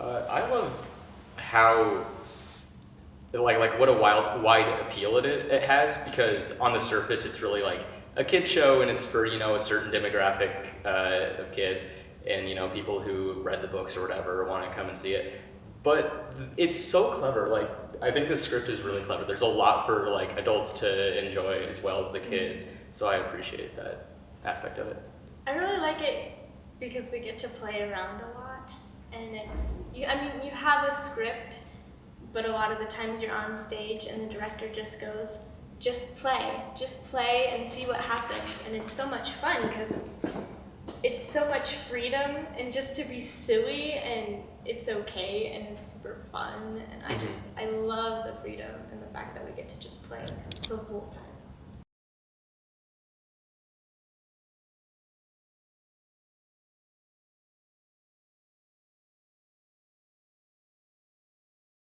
Uh, I love how like like what a wild wide appeal it it has because on the surface it's really like a kid show and it's for you know a certain demographic uh, of kids and you know people who read the books or whatever want to come and see it. But it's so clever like i think the script is really clever. There's a lot for like adults to enjoy as well as the kids so i appreciate that aspect of it. I really like it because we get to play around a lot and it's you, i mean you have a script but a lot of the times you're on stage and the director just goes just play just play and see what happens and it's so much fun because it's it's so much freedom and just to be silly and it's okay and it's super fun and I mm-hmm. just I love the freedom and the fact that we get to just play the whole time.